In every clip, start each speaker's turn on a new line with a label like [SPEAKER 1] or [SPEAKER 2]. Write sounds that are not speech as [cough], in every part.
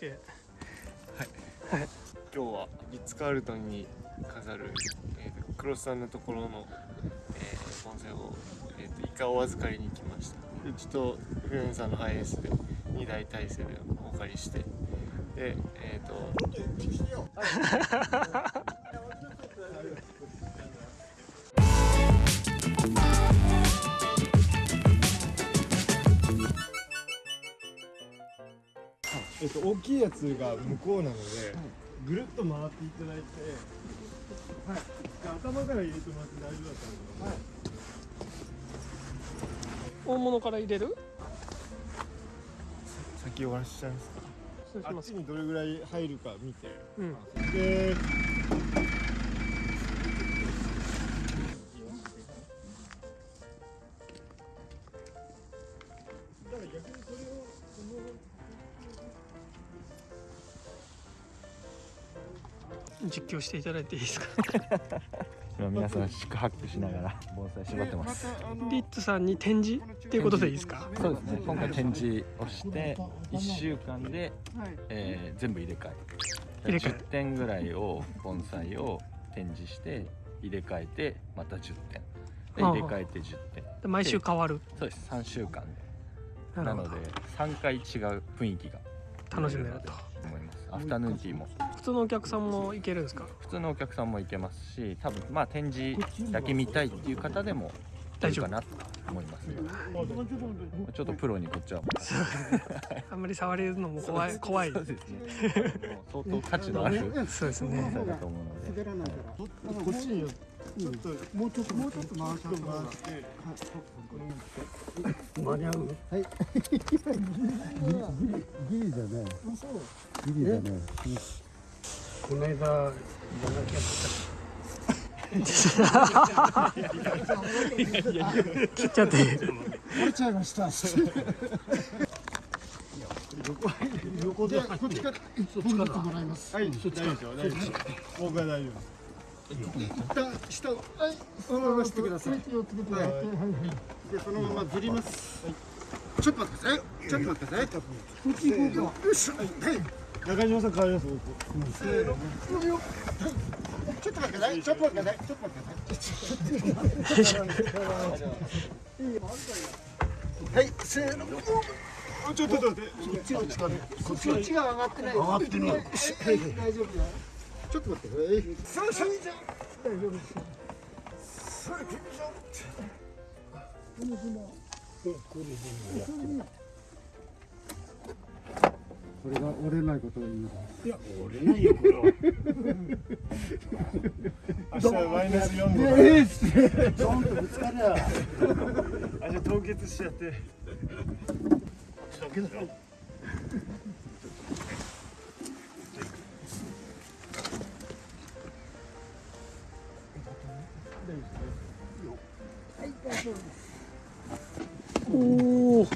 [SPEAKER 1] ケ
[SPEAKER 2] 今日はリッツ・カールトンに飾る、えーと、クロスさんのところの、えー、盆栽を、えーと、イカを預かりに来ました。うちとフレンさんのハイエースで2台体制でお借りして。でえっ、ー、と大きいやつが向こうなので、ぐるっと回っていただいて、はい、頭から入れてもらって大丈夫だったんで、はい、
[SPEAKER 1] 大物から入れる？
[SPEAKER 2] 先終わらしちゃいますか？あっちにどれぐらい入るか見て、
[SPEAKER 1] うん、
[SPEAKER 2] で
[SPEAKER 1] 実況していただいていいですか？[laughs]
[SPEAKER 3] 今皆さん四苦八苦しながら盆栽縛ってます。
[SPEAKER 1] リッツさんに展示っていうことでいいですか？
[SPEAKER 3] そうですね。今回展示をして1週間で、えー、全部入れ替え。入れ替え。10点ぐらいを盆栽を展示して入れ替えてまた10点。で入れ替えて10点。
[SPEAKER 1] で毎週変わる。
[SPEAKER 3] そうです。3週間で。なので3回違う雰囲気が
[SPEAKER 1] 楽しめると。
[SPEAKER 3] 思います。アフタヌーンティーも
[SPEAKER 1] 普通のお客さんも行けるんですか？
[SPEAKER 3] 普通のお客さんも行けますし多分まあ展示だけ見たいっていう方でも大丈夫。かなと思いますちょっとプロにこっちは [laughs]
[SPEAKER 1] あんまり触れるのも怖い怖い。
[SPEAKER 3] そうですね。相当価値のある [laughs]
[SPEAKER 1] そうですね。
[SPEAKER 3] だと思うので
[SPEAKER 2] こっちにちょっともう？ちょっともうちょっと回して回して
[SPEAKER 4] 間に合うはい。ギリだねギリだねこの間じゃなきゃ
[SPEAKER 1] 切っちゃって
[SPEAKER 4] 折れちゃいました横でこっちからそっちからもらいます
[SPEAKER 2] はい大丈夫です大丈夫です僕は大丈夫です一旦下をはい
[SPEAKER 4] そのまましてくださいはいで
[SPEAKER 2] そのままずりますちょっと待ってくださいちょっと待ってくださいこっち行こうよしはい。中島さん変わりますせーの。はいちょっと待って。ください。ちょっと待って。ください。ちょっと待って。ください。はい、せーの。ちょっと待って。こっちがこっちが上がって。ない。上がって。ない。大丈夫だ。ちょっと待って。ください。さあ、それじゃ。大丈夫です。それ、君じゃ。この船。これで。
[SPEAKER 4] これが折れないことを言い
[SPEAKER 2] いや折れないよこれは明日マイナス4度だえー、ドンとぶつかりゃあじゃ凍結しちゃってだけだよ
[SPEAKER 4] はい大丈夫です
[SPEAKER 1] おお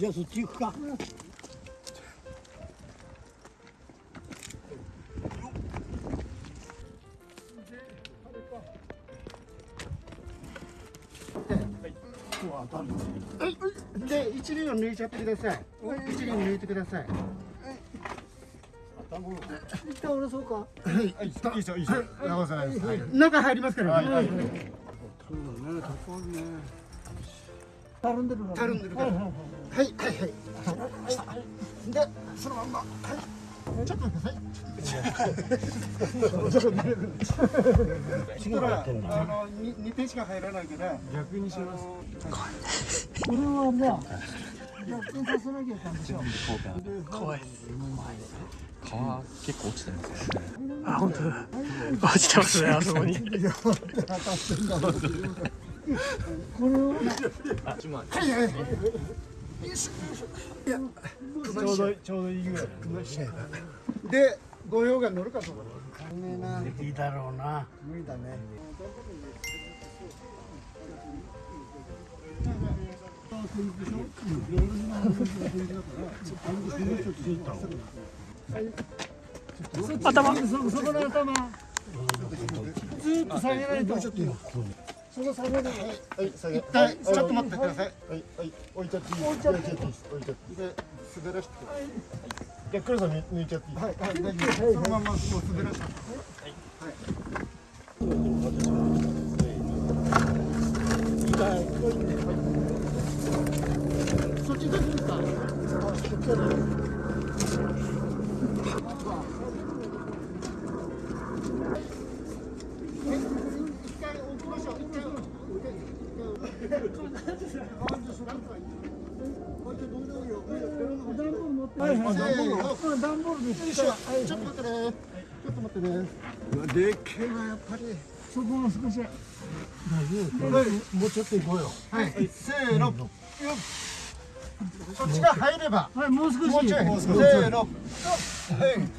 [SPEAKER 2] じゃあ
[SPEAKER 4] そっち行くか、
[SPEAKER 2] はい、で一輪を抜いちゃってください。一輪抜いてください。
[SPEAKER 4] 一旦下ろそうか。は
[SPEAKER 2] い、いいですよ、いいですよ。直さないです。中入りますから。はい。そうだね、高いね。
[SPEAKER 4] たるんでる
[SPEAKER 2] たるんでるから。はい、はい、はい。で、そのまんま。はい。ちょっと待ってください。[laughs] そしたら、あの、二点しか入らないから、逆にします。
[SPEAKER 4] これはまあ。逆にさせなきゃいかんでしょ。
[SPEAKER 1] 怖い。
[SPEAKER 3] 皮結構落ちてますよね。
[SPEAKER 1] あ、本当だ。落ちてますね、あそこに。こ
[SPEAKER 4] れを。
[SPEAKER 2] あ、ちま。はいはい。いや、ちょうどちょうどいいぐらい。で、御用が乗るかと思
[SPEAKER 4] う。いいだろうな。無理だね。
[SPEAKER 5] 頭
[SPEAKER 2] そそこの頭ずーっと下げないとそこ下げない。はい。下げ一回ちょっと待ってください。はい。はい。置い。ちゃってい。い。置い。ちゃってい。い。です置い。ちゃってい。い。で滑らしてはい。じゃ黒さん抜い。ちゃってい。い。はい。はい。大丈夫そのままもう滑らしてそっちどうですかあそっちははいはい、段ボールです。ちょっと待ってね。ちょっと待ってね。でっけえな、やっぱり。そこも少し。はい、もうちょっと行こうよ。はい、せーの。よっそっちが入れば。はい、もう少し。もうちょい。せーの。はい。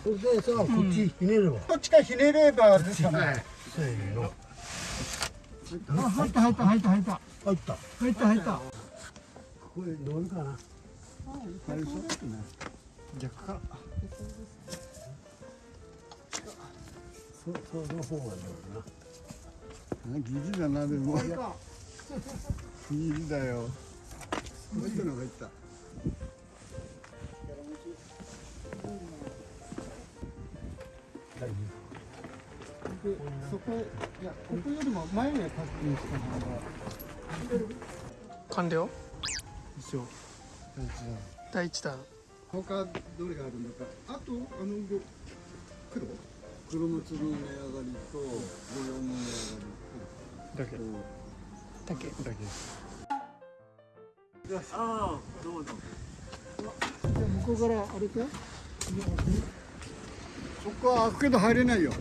[SPEAKER 2] それでさ、こっちひねれば。こっちがひねればですかね。せーの。あ、入った入った入った入った。入った。入った入った。これ乗るかな。入りそうね。逆か。そ、その方が乗るな。ギリだなでも。ギリだよ。入ったのが入った。そこ、いや、ここよりも前へ確認した方が。
[SPEAKER 5] 完了？
[SPEAKER 2] 一緒。大事だ。
[SPEAKER 5] 第一弾
[SPEAKER 2] 他どれがあるのか。あと、あの色。黒。
[SPEAKER 4] 黒松の値上がりと模様の値
[SPEAKER 5] だけ
[SPEAKER 4] 上がり
[SPEAKER 5] だけ
[SPEAKER 2] じゃあ向こうからあれか。そこは開くけど入れないよ。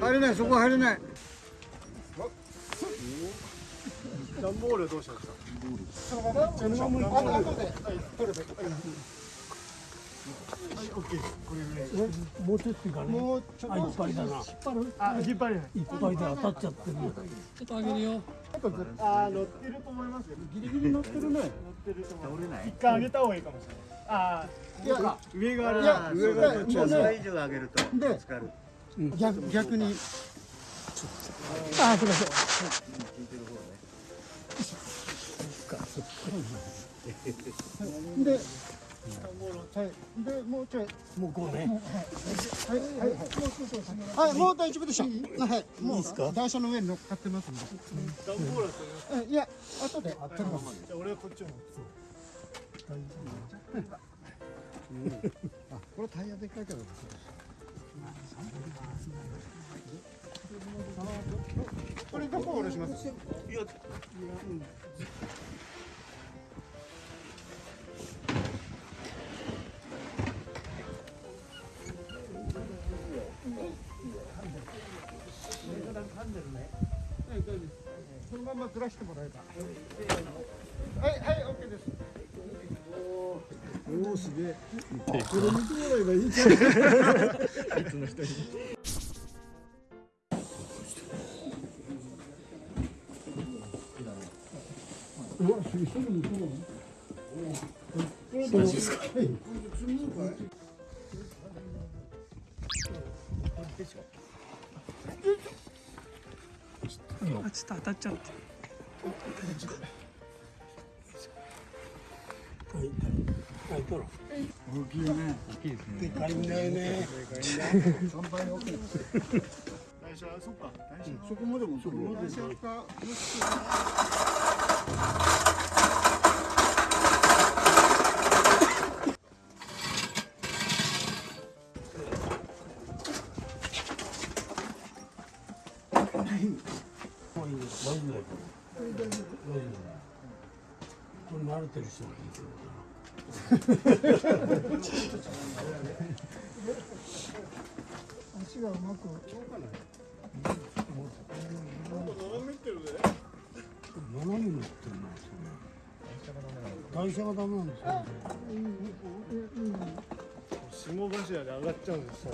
[SPEAKER 2] 入れない、そこは入れない。
[SPEAKER 5] 段ボールどうしました
[SPEAKER 2] そのまま、そのまはい、オッケー。これぐらい。
[SPEAKER 4] もうちょっといかね
[SPEAKER 2] もうちょっと。
[SPEAKER 4] いっぱいだな
[SPEAKER 2] 引っ張る。
[SPEAKER 5] あ引っ張れない
[SPEAKER 4] いっぱいで当たっちゃってるちょっとあげるよ
[SPEAKER 5] あ乗ってると思いますよ
[SPEAKER 2] ギリギリ乗ってるね。
[SPEAKER 5] 乗ってると思います一回上げた方がいいかもしれないあ
[SPEAKER 2] いや、
[SPEAKER 5] 上がある
[SPEAKER 2] いや、上がどっち
[SPEAKER 6] そ
[SPEAKER 2] が
[SPEAKER 6] れ以上上げると
[SPEAKER 2] で
[SPEAKER 6] ぶつかる。
[SPEAKER 2] 逆、逆に。
[SPEAKER 5] あすいません
[SPEAKER 2] で、はい、で、もうちょい。
[SPEAKER 4] もうこうね
[SPEAKER 2] はい、はい、はい。はい、もう大丈夫でしょ。はい、もう。いいですか？台車の上に乗っかってますんで。
[SPEAKER 5] 段ボールだと思い
[SPEAKER 2] や、後で。後で。
[SPEAKER 5] じゃあ俺はこっちを持つ
[SPEAKER 2] あ、これタイヤでっかいから。これどこ下ろします？いや、そのままずらしてもらえば。はい、はい、オッケーです。おお、すげえ。これ見てもらえばいいじゃん。
[SPEAKER 5] あちょっと当たっちゃったて
[SPEAKER 4] はいとろ
[SPEAKER 2] 大きいですね。
[SPEAKER 4] でかいんだよね
[SPEAKER 2] 三倍大きい。
[SPEAKER 5] 最初はそっか最初
[SPEAKER 2] そこまでもそこまで。か。
[SPEAKER 4] もういいです大丈夫だよ大丈夫これ慣れてる人がいいけど
[SPEAKER 2] 足がうまく。
[SPEAKER 4] 斜めになってるな台車がダメなんですよ
[SPEAKER 5] 下柱で上がっちゃうんですよ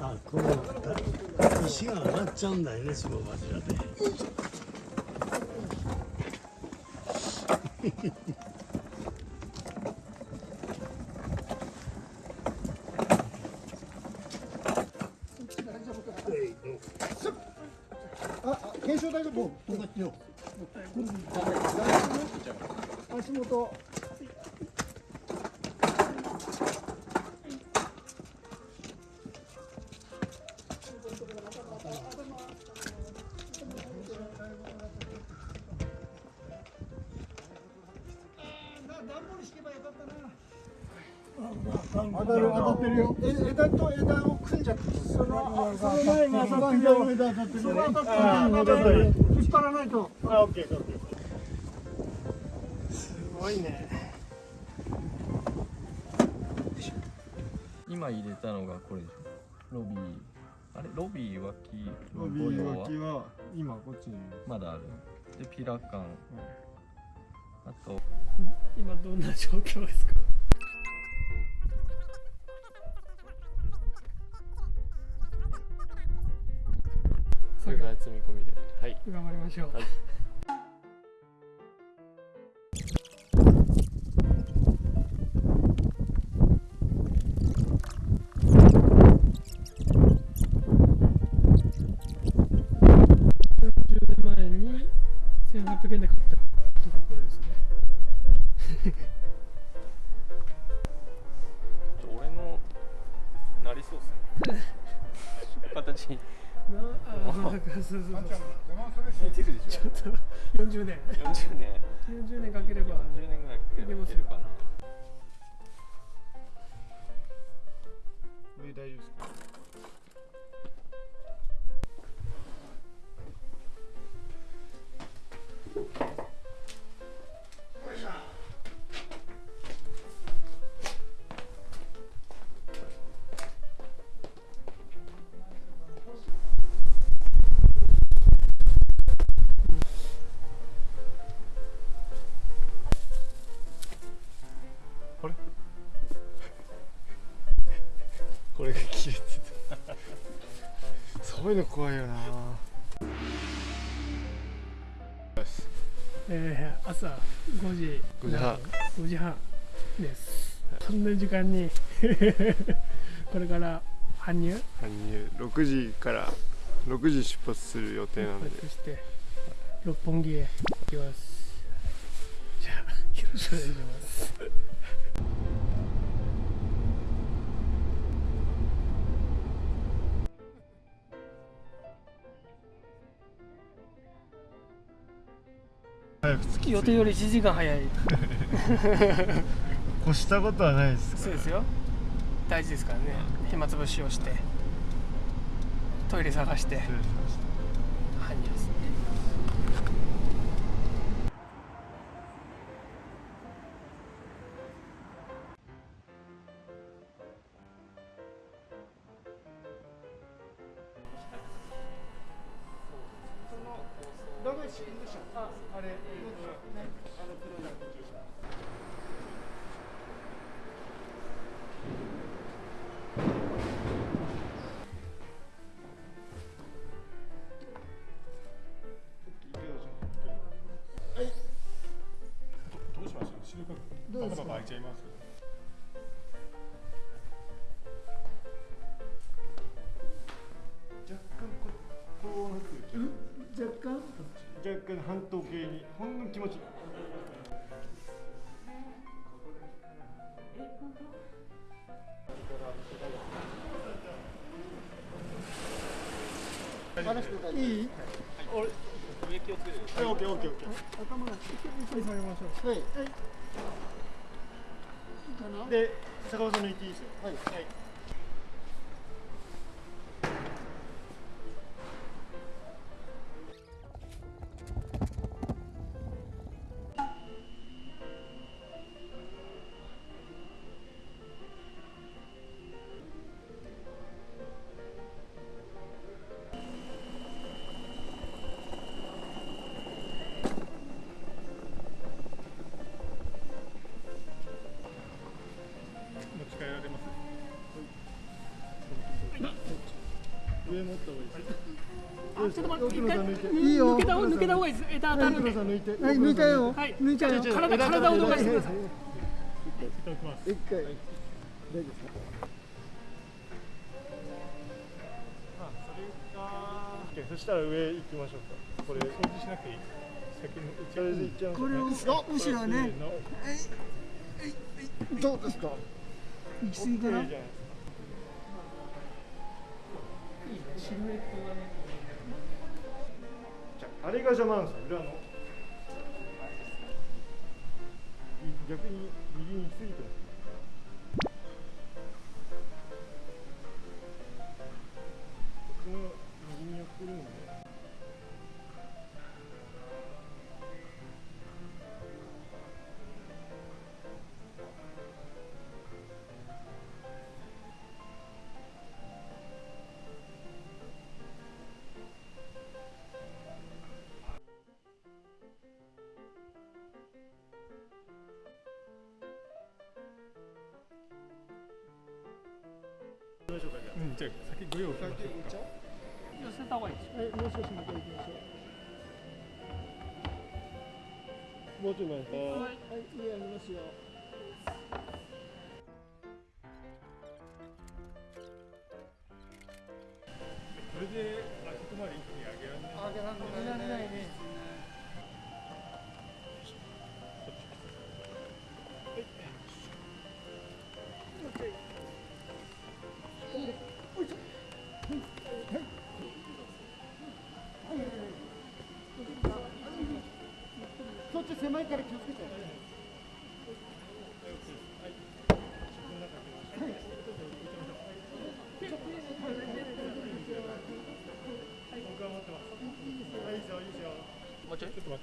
[SPEAKER 4] あこの石が上がっちゃうんだよね下柱で
[SPEAKER 2] あ、あ検証大丈夫？足元。よ。枝と枝を組んじゃって。そのその前が当たってるよ。枝当たってる。その当たってる。当たってる。引っ張らないと。
[SPEAKER 7] あ、オッケー、オッケー。
[SPEAKER 1] すごいね
[SPEAKER 3] 今入れたのがこれでしょロビーあれロビー脇
[SPEAKER 7] ロビー脇は今こっちに
[SPEAKER 3] まだあるでピラカン、うんあと
[SPEAKER 1] 今どんな状況ですか？
[SPEAKER 3] それから積み込みで。はい。
[SPEAKER 1] 頑張りましょう、
[SPEAKER 3] はいそう
[SPEAKER 1] そうちょっと40年
[SPEAKER 3] ょ40年。
[SPEAKER 1] 40年かければ。
[SPEAKER 3] 40年ぐらいかければいけるかな
[SPEAKER 7] 上大丈夫ですか？いうの怖いよな。
[SPEAKER 1] えー、朝5時
[SPEAKER 7] 5時半。
[SPEAKER 1] 5時半です。そんな時間に [laughs] これから搬入？
[SPEAKER 7] 搬入。6時から6時出発する予定なので。
[SPEAKER 1] そして六本木へ行きます。じゃあよろしくお願いします
[SPEAKER 7] 早く着き
[SPEAKER 1] 予定より1時間早い。[laughs]
[SPEAKER 7] 越したことはないです
[SPEAKER 1] そうですよ。大事ですからね。暇つぶしをして。トイレ探して
[SPEAKER 7] 気持ち
[SPEAKER 2] いい
[SPEAKER 3] 上気をつけてください？
[SPEAKER 7] はい、オッケーオッケーオッケ
[SPEAKER 2] 頭が
[SPEAKER 1] ゆっくり下げましょう
[SPEAKER 2] はい
[SPEAKER 7] ー。で、坂本さん抜いていいですよ。
[SPEAKER 2] はい
[SPEAKER 7] はい。
[SPEAKER 1] あちょっと待って一回
[SPEAKER 2] いいよ
[SPEAKER 1] 抜けた抜けた方がいいです。枝当たるんで
[SPEAKER 7] さん抜いて
[SPEAKER 2] はい抜いたよ
[SPEAKER 1] はい
[SPEAKER 2] 抜いたよ
[SPEAKER 1] 体体を動かしてください。
[SPEAKER 2] 一回大丈夫ですか
[SPEAKER 7] あそれかそしたら上行きましょうか。これ掃除しなくてい。い。先にそれで行っちゃい。ましょう
[SPEAKER 2] これを後ろねどうですか行き過ぎかな
[SPEAKER 7] ああれが邪魔なんですよ裏の。逆に右に行き過ぎてますこっちも右に寄ってるんで
[SPEAKER 5] うん、じゃあ先ご用意しましょう。
[SPEAKER 1] 寄せた方がいいです。よ
[SPEAKER 2] はいもう少し向こう行きましょ
[SPEAKER 7] もうちょい前です
[SPEAKER 2] うはいはい上ありますよ狭いから気をつけて。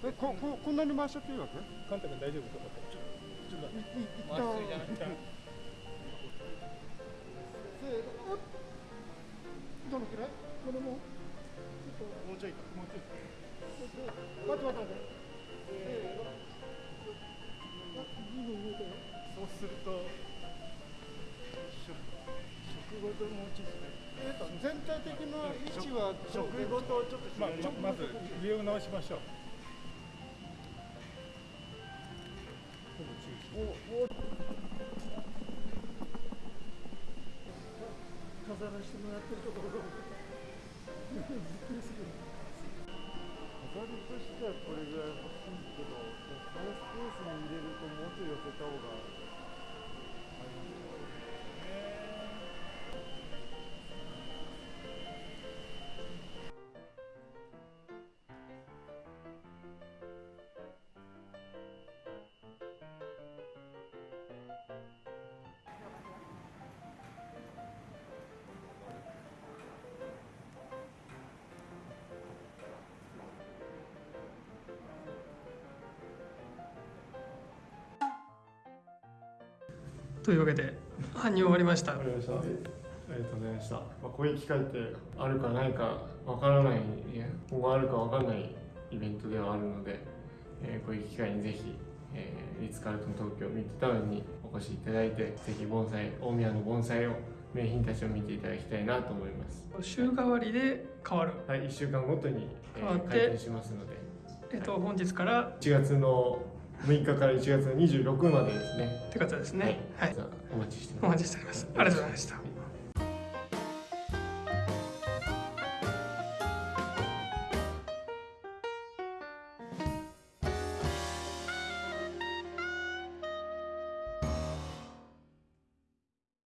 [SPEAKER 7] えこここんなに回しちゃっていいわけ？
[SPEAKER 5] カンタ君大丈夫とかってちょちょっと待って
[SPEAKER 2] い一旦
[SPEAKER 5] 一旦
[SPEAKER 2] せーのどのくらい？これも
[SPEAKER 7] もうちょいか。
[SPEAKER 5] もうちょっと
[SPEAKER 2] 待って待って待って。せー。の
[SPEAKER 7] 食ごとちょっと
[SPEAKER 5] まあまず上を直しましょう。ほぼ中心
[SPEAKER 2] と
[SPEAKER 7] いう
[SPEAKER 1] わけで搬入終わりました。
[SPEAKER 7] ありがとうございました。まあ、こういう機会ってあるかないかわからない、今後あるかわからないイベントではあるので、えーこういう機会にぜひ、えーリッツ・カールトン東京ミッドタウンにお越しいただいて、ぜひ盆栽、大宮の盆栽を、名品たちを見ていただきたいなと思います。
[SPEAKER 1] 週替わりで変わる
[SPEAKER 7] はい、1週間ごとに、え
[SPEAKER 1] 変わって
[SPEAKER 7] ー開店しますので、
[SPEAKER 1] えっと本日から
[SPEAKER 7] 1月の6日から1月の26までですね。
[SPEAKER 1] って方ですね。はい、
[SPEAKER 7] お
[SPEAKER 1] 待ちしております。ありがとうございました。
[SPEAKER 7] はい